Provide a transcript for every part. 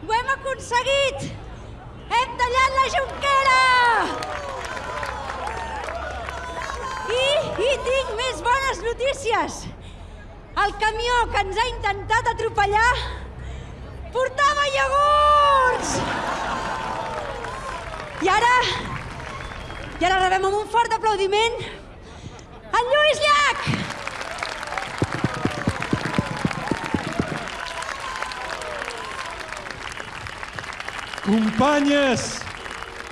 Ho hem aconseguit! Hem tallat la jonquera! I, I tinc més bones notícies! El camió que ens ha intentat atropellar portava iogurts! I ara... I ara rebem amb un fort aplaudiment en Lluís Llach! Companyes,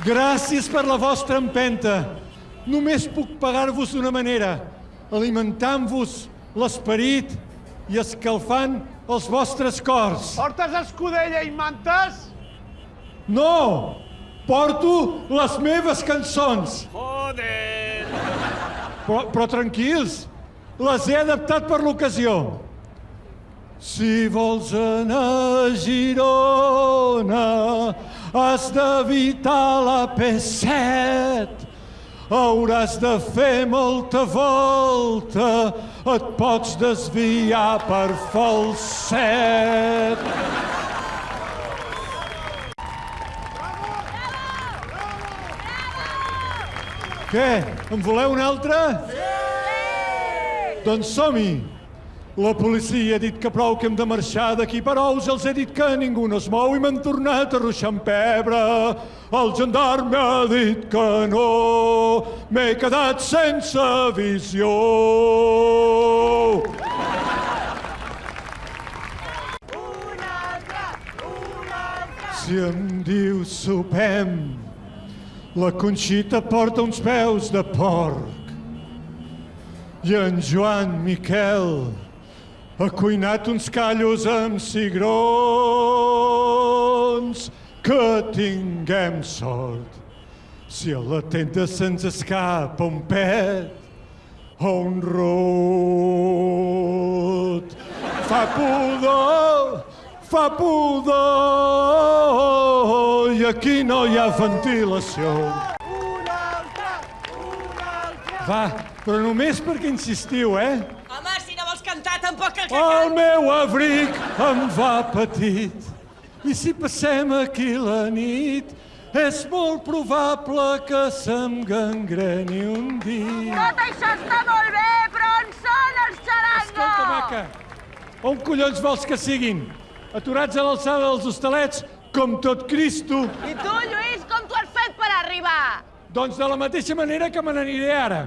gràcies per la vostra empenta. Només puc pagar-vos d'una manera, alimentant-vos l'esperit i escalfant els vostres cors. Portes escudella i mantes? No! Porto les meves cançons. Joder! Però, però tranquils, les he adaptat per l'ocasió. Si vols anar a Girona, has d'evitar la P7. Hauràs de fer molta volta, et pots desviar per falset. Què? En voleu una altra? Sí! Doncs som-hi! La policia ha dit que prou que hem de marxar d'aquí, però us els he dit que ningú no es mou i m'han tornat a ruixar amb pebre. El gendarme ha dit que no, m'he quedat sense visió. Si em dius sopem, la Conxita porta uns peus de porc. I en Joan Miquel ha cuinat uns callos amb cigrons. Que tinguem sort. Si a la tenda se'ns escapa un pet o un rot. Fa pudor, fa pudor i aquí no hi ha ventilació. Va, però només perquè insistiu, eh? Home, si no vols cantar, tampoc el que El meu abric em va petit i si passem aquí la nit és molt probable que se'm gangreni un dit. Tot això està molt bé, però on són els xarangos? Escolta, maca, on collons vols que siguin? Aturats a l'alçada dels hostalets, com tot Cristo? I tu, Lluís, com t'ho has fet per arribar? Doncs de la mateixa manera que me n'aniré ara.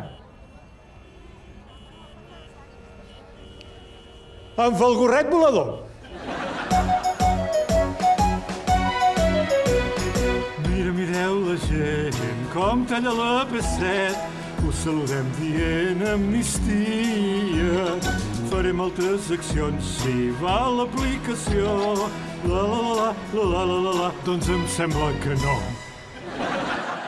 Amb el gorret volador. Mira, mireu la gent, com talla la P7. Us saludem dient amnistia. Faré moltes accions si va l'aplicació. La, la, la, la, la, la, la, la, doncs em sembla que no.